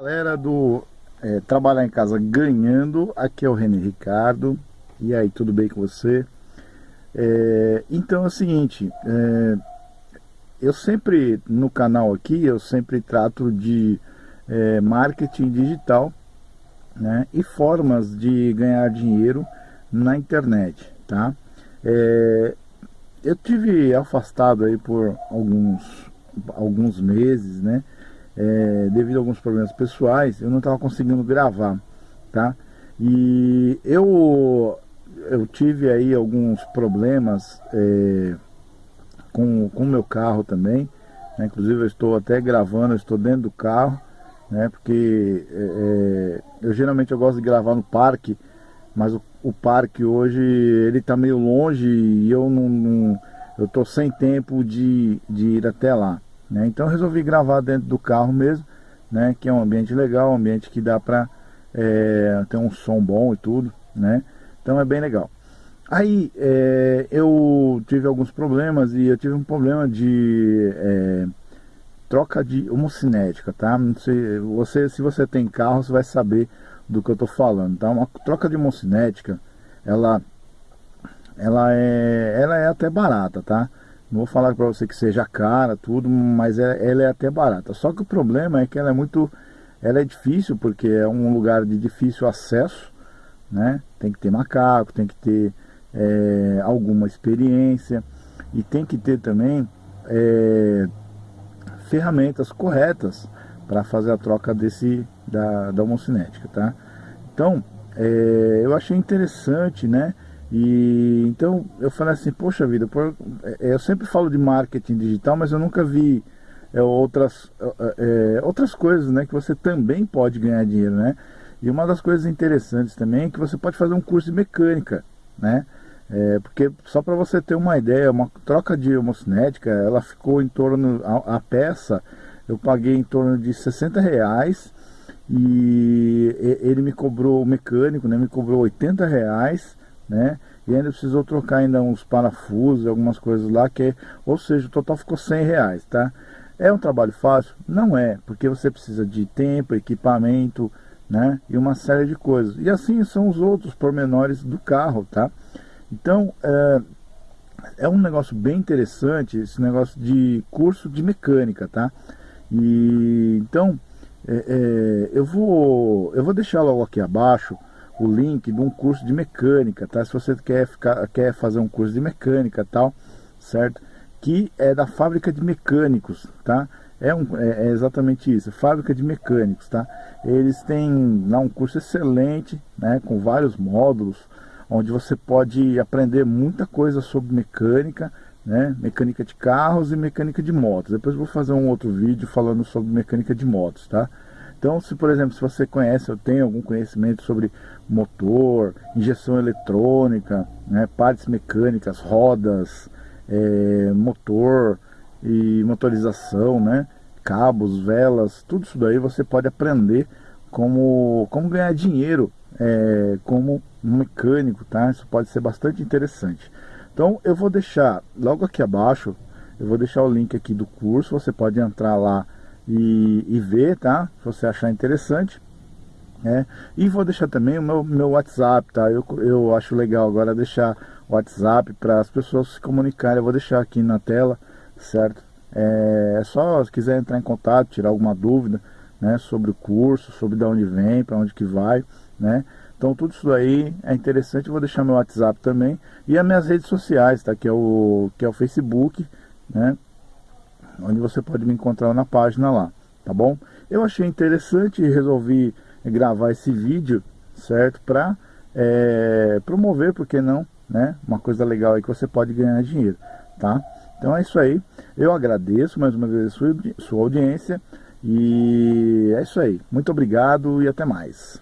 Galera do é, Trabalhar em Casa Ganhando, aqui é o René Ricardo. E aí, tudo bem com você? É, então é o seguinte, é, eu sempre, no canal aqui, eu sempre trato de marketing digital né, e formas de ganhar dinheiro na internet, tá? Eu tive afastado aí por alguns, alguns meses, né? É, devido a alguns problemas pessoais, eu não estava conseguindo gravar, tá? E eu, eu tive aí alguns problemas é, com o meu carro também, né? inclusive eu estou até gravando, eu estou dentro do carro, né? Porque é, é eu geralmente eu gosto de gravar no parque, mas o, o parque hoje ele está meio longe e eu não, não eu estou sem tempo de, de ir até lá. Né? Então resolvi gravar dentro do carro mesmo, né? que é um ambiente legal, um ambiente que dá para é, ter um som bom e tudo. Né? Então é bem legal. Aí é, eu tive alguns problemas e eu tive um problema de é, troca de homocinética, tá? Não sei, você, se você tem carro, você vai saber do que eu tô falando, tá? Uma troca de homocinética, ela, ela, é, ela é até barata, tá? Não vou falar para você que seja cara, tudo, mas é, ela é até barata. Só que o problema é que ela é muito, ela é difícil porque é um lugar de difícil acesso, né? Tem que ter macaco, tem que ter é, alguma experiência e tem que ter também é, ferramentas corretas para fazer a troca desse da, da homocinética, tá? Então, é, eu achei interessante, né? E então eu falei assim, poxa vida, é, eu sempre falo de marketing digital, mas eu nunca vi é, outras, é, é, outras coisas né, que você também pode ganhar dinheiro, né? E uma das coisas interessantes também é que você pode fazer um curso de mecânica, né? É, porque só para você ter uma ideia, uma troca de homocinética, ela ficou em torno, a, a, peça, eu paguei em torno de 60 reais e ele me cobrou, o mecânico, né, me cobrou 80 reais né? E ainda precisou trocar ainda uns parafusos, algumas coisas lá, que, ou seja, o total ficou 100 reais, tá? É um trabalho fácil? Não é, porque você precisa de tempo, equipamento, né? E uma série de coisas. E assim são os outros pormenores do carro, tá? Então, é, é um negócio bem interessante, esse negócio de curso de mecânica, tá? E então, é, é, eu, vou, eu vou deixar logo aqui abaixo o link de um curso de mecânica, tá? Se você quer, ficar, quer fazer um curso de mecânica tal, certo? Que é da fábrica de mecânicos, tá? É, um, é, é exatamente isso, fábrica de mecânicos, tá? Eles têm lá um curso excelente, né? Com vários módulos, onde você pode aprender muita coisa sobre mecânica, né? Mecânica de carros e mecânica de motos. Depois vou fazer um outro vídeo falando sobre mecânica de motos, tá? Então, se por exemplo, se você conhece ou tem algum conhecimento sobre motor, injeção eletrônica, né, partes mecânicas, rodas, é, motor e motorização, né, cabos, velas, tudo isso daí você pode aprender como, como ganhar dinheiro é, como mecânico, tá? Isso pode ser bastante interessante. Então eu vou deixar logo aqui abaixo, eu vou deixar o link aqui do curso, você pode entrar lá e, e ver, tá? Se você achar interessante. É. E vou deixar também o meu, meu WhatsApp, tá? Eu, eu acho legal agora deixar o WhatsApp para as pessoas se comunicarem. Eu vou deixar aqui na tela, certo? É, é só se quiser entrar em contato, tirar alguma dúvida, né? Sobre o curso, sobre de onde vem, para onde que vai, né? Então tudo isso aí é interessante, eu vou deixar meu WhatsApp também e as minhas redes sociais, tá? Que é o, que é o Facebook, né? Onde você pode me encontrar na página lá, tá bom? Eu achei interessante e resolvi gravar esse vídeo, certo? Para é, promover, porque não, né? Uma coisa legal aí que você pode ganhar dinheiro, tá? Então é isso aí. Eu agradeço mais uma vez a sua, sua audiência e é isso aí. Muito obrigado e até mais.